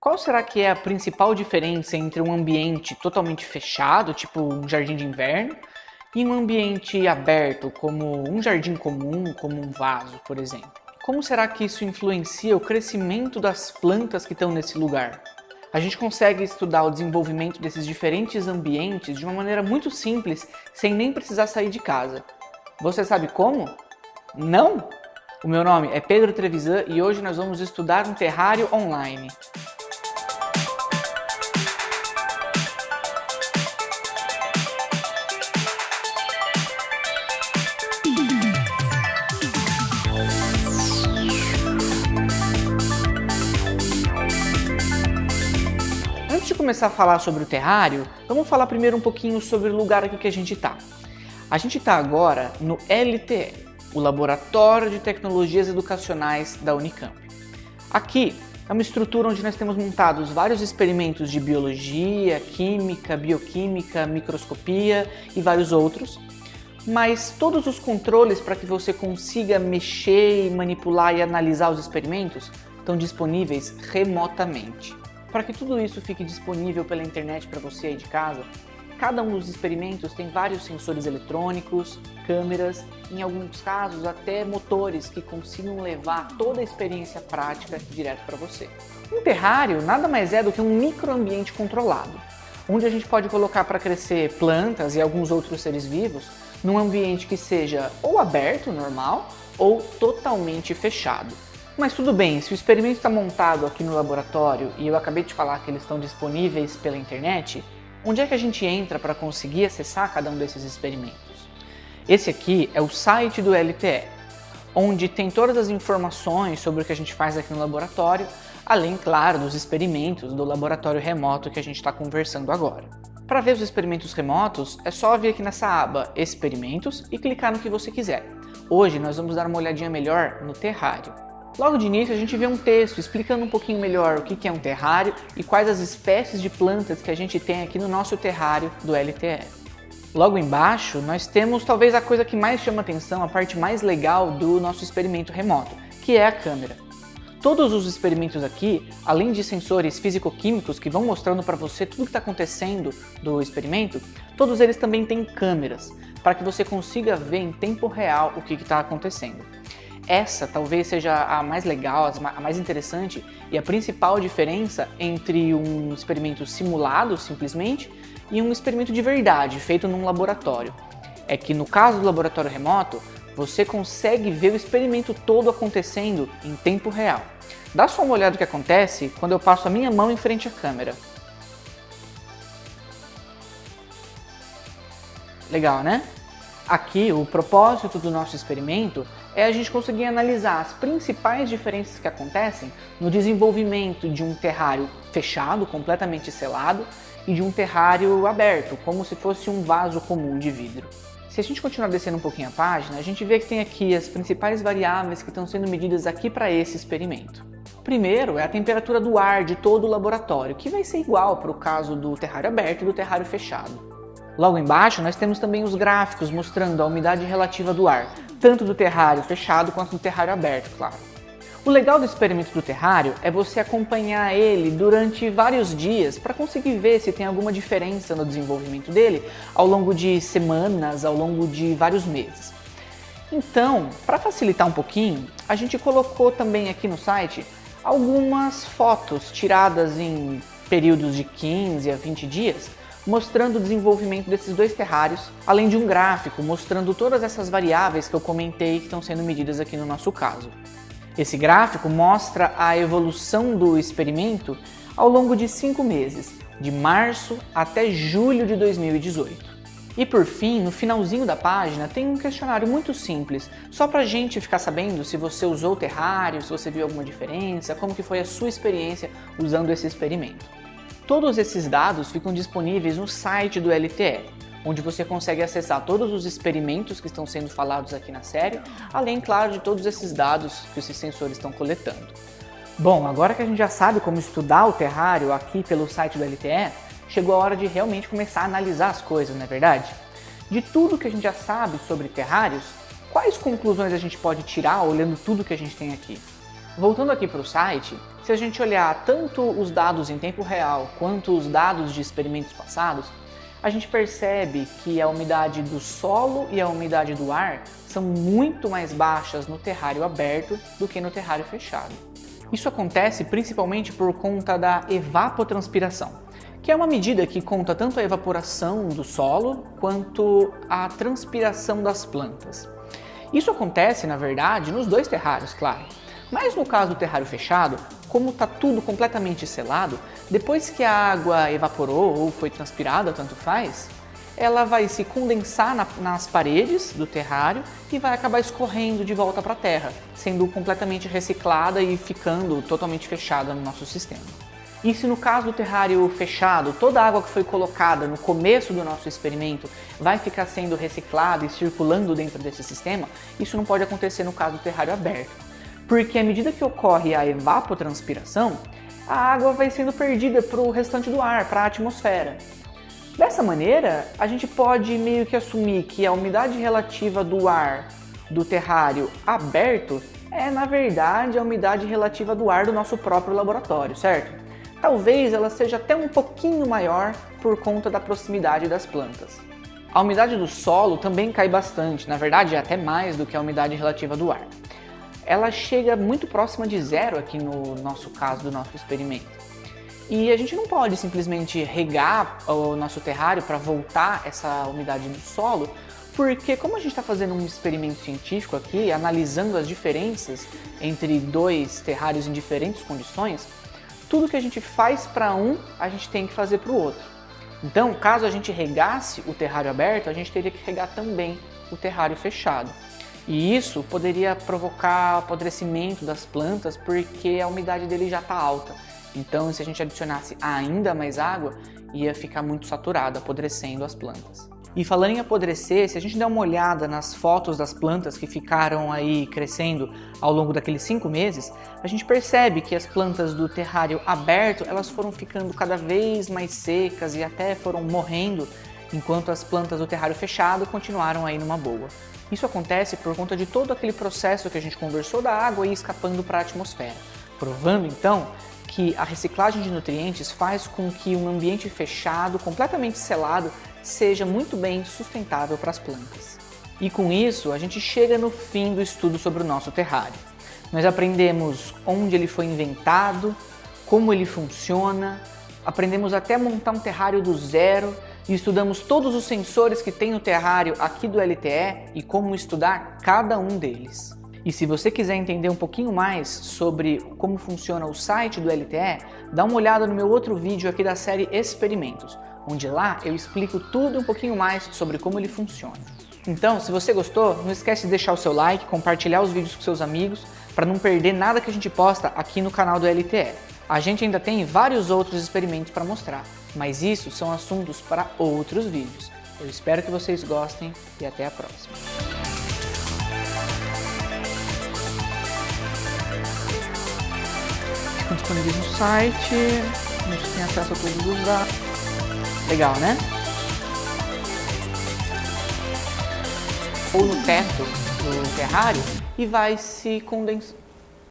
Qual será que é a principal diferença entre um ambiente totalmente fechado, tipo um jardim de inverno, e um ambiente aberto, como um jardim comum, como um vaso, por exemplo? Como será que isso influencia o crescimento das plantas que estão nesse lugar? A gente consegue estudar o desenvolvimento desses diferentes ambientes de uma maneira muito simples, sem nem precisar sair de casa. Você sabe como? Não? O meu nome é Pedro Trevisan e hoje nós vamos estudar um terrário online. Começar a falar sobre o terrário, vamos falar primeiro um pouquinho sobre o lugar aqui que a gente está. A gente está agora no LTE, o Laboratório de Tecnologias Educacionais da Unicamp. Aqui é uma estrutura onde nós temos montados vários experimentos de biologia, química, bioquímica, microscopia e vários outros, mas todos os controles para que você consiga mexer, manipular e analisar os experimentos estão disponíveis remotamente. Para que tudo isso fique disponível pela internet para você aí de casa, cada um dos experimentos tem vários sensores eletrônicos, câmeras, em alguns casos até motores que consigam levar toda a experiência prática direto para você. Um terrário nada mais é do que um microambiente controlado, onde a gente pode colocar para crescer plantas e alguns outros seres vivos num ambiente que seja ou aberto, normal, ou totalmente fechado. Mas tudo bem, se o experimento está montado aqui no laboratório e eu acabei de falar que eles estão disponíveis pela internet, onde é que a gente entra para conseguir acessar cada um desses experimentos? Esse aqui é o site do LTE, onde tem todas as informações sobre o que a gente faz aqui no laboratório, além, claro, dos experimentos do laboratório remoto que a gente está conversando agora. Para ver os experimentos remotos, é só vir aqui nessa aba Experimentos e clicar no que você quiser. Hoje nós vamos dar uma olhadinha melhor no terrário. Logo de início a gente vê um texto explicando um pouquinho melhor o que é um terrário e quais as espécies de plantas que a gente tem aqui no nosso terrário do LTE. Logo embaixo nós temos talvez a coisa que mais chama atenção, a parte mais legal do nosso experimento remoto, que é a câmera. Todos os experimentos aqui, além de sensores físico-químicos que vão mostrando para você tudo o que está acontecendo do experimento, todos eles também têm câmeras, para que você consiga ver em tempo real o que está acontecendo. Essa talvez seja a mais legal, a mais interessante e a principal diferença entre um experimento simulado, simplesmente, e um experimento de verdade, feito num laboratório. É que no caso do laboratório remoto, você consegue ver o experimento todo acontecendo em tempo real. Dá só uma olhada no que acontece quando eu passo a minha mão em frente à câmera. Legal, né? Aqui, o propósito do nosso experimento é a gente conseguir analisar as principais diferenças que acontecem no desenvolvimento de um terrário fechado, completamente selado, e de um terrário aberto, como se fosse um vaso comum de vidro. Se a gente continuar descendo um pouquinho a página, a gente vê que tem aqui as principais variáveis que estão sendo medidas aqui para esse experimento. Primeiro é a temperatura do ar de todo o laboratório, que vai ser igual para o caso do terrário aberto e do terrário fechado. Logo embaixo nós temos também os gráficos mostrando a umidade relativa do ar, tanto do terrário fechado quanto do terrário aberto, claro. O legal do experimento do terrário é você acompanhar ele durante vários dias para conseguir ver se tem alguma diferença no desenvolvimento dele ao longo de semanas, ao longo de vários meses. Então, para facilitar um pouquinho, a gente colocou também aqui no site algumas fotos tiradas em períodos de 15 a 20 dias mostrando o desenvolvimento desses dois terrários, além de um gráfico mostrando todas essas variáveis que eu comentei que estão sendo medidas aqui no nosso caso. Esse gráfico mostra a evolução do experimento ao longo de cinco meses, de março até julho de 2018. E por fim, no finalzinho da página, tem um questionário muito simples, só para a gente ficar sabendo se você usou o terrário, se você viu alguma diferença, como que foi a sua experiência usando esse experimento. Todos esses dados ficam disponíveis no site do LTE, onde você consegue acessar todos os experimentos que estão sendo falados aqui na série, além, claro, de todos esses dados que esses sensores estão coletando. Bom, agora que a gente já sabe como estudar o terrário aqui pelo site do LTE, chegou a hora de realmente começar a analisar as coisas, não é verdade? De tudo que a gente já sabe sobre terrários, quais conclusões a gente pode tirar olhando tudo que a gente tem aqui? Voltando aqui para o site, se a gente olhar tanto os dados em tempo real quanto os dados de experimentos passados, a gente percebe que a umidade do solo e a umidade do ar são muito mais baixas no terrário aberto do que no terrário fechado. Isso acontece principalmente por conta da evapotranspiração, que é uma medida que conta tanto a evaporação do solo quanto a transpiração das plantas. Isso acontece, na verdade, nos dois terrários, claro. Mas no caso do terrário fechado, como está tudo completamente selado, depois que a água evaporou ou foi transpirada, tanto faz, ela vai se condensar na, nas paredes do terrário e vai acabar escorrendo de volta para a terra, sendo completamente reciclada e ficando totalmente fechada no nosso sistema. E se no caso do terrário fechado, toda a água que foi colocada no começo do nosso experimento vai ficar sendo reciclada e circulando dentro desse sistema, isso não pode acontecer no caso do terrário aberto. Porque à medida que ocorre a evapotranspiração, a água vai sendo perdida para o restante do ar, para a atmosfera. Dessa maneira, a gente pode meio que assumir que a umidade relativa do ar do terrário aberto é, na verdade, a umidade relativa do ar do nosso próprio laboratório, certo? Talvez ela seja até um pouquinho maior por conta da proximidade das plantas. A umidade do solo também cai bastante, na verdade é até mais do que a umidade relativa do ar. Ela chega muito próxima de zero aqui no nosso caso do nosso experimento. E a gente não pode simplesmente regar o nosso terrário para voltar essa umidade do solo, porque como a gente está fazendo um experimento científico aqui, analisando as diferenças entre dois terrários em diferentes condições, tudo que a gente faz para um, a gente tem que fazer para o outro. Então, caso a gente regasse o terrário aberto, a gente teria que regar também o terrário fechado. E isso poderia provocar apodrecimento das plantas porque a umidade dele já está alta. Então, se a gente adicionasse ainda mais água, ia ficar muito saturado, apodrecendo as plantas. E falando em apodrecer, se a gente der uma olhada nas fotos das plantas que ficaram aí crescendo ao longo daqueles cinco meses, a gente percebe que as plantas do terrário aberto elas foram ficando cada vez mais secas e até foram morrendo, enquanto as plantas do terrário fechado continuaram aí numa boa. Isso acontece por conta de todo aquele processo que a gente conversou da água ir escapando para a atmosfera, provando então que a reciclagem de nutrientes faz com que um ambiente fechado, completamente selado, seja muito bem sustentável para as plantas. E com isso, a gente chega no fim do estudo sobre o nosso terrário. Nós aprendemos onde ele foi inventado, como ele funciona, aprendemos até montar um terrário do zero e estudamos todos os sensores que tem no terrário aqui do LTE e como estudar cada um deles. E se você quiser entender um pouquinho mais sobre como funciona o site do LTE, dá uma olhada no meu outro vídeo aqui da série Experimentos, onde lá eu explico tudo um pouquinho mais sobre como ele funciona. Então, se você gostou, não esquece de deixar o seu like, compartilhar os vídeos com seus amigos, para não perder nada que a gente posta aqui no canal do LTE. A gente ainda tem vários outros experimentos para mostrar, mas isso são assuntos para outros vídeos. Eu espero que vocês gostem e até a próxima. Estão disponíveis no site, a gente tem acesso a todos os dados. Legal, né? Ou no teto do terrário e vai se condensar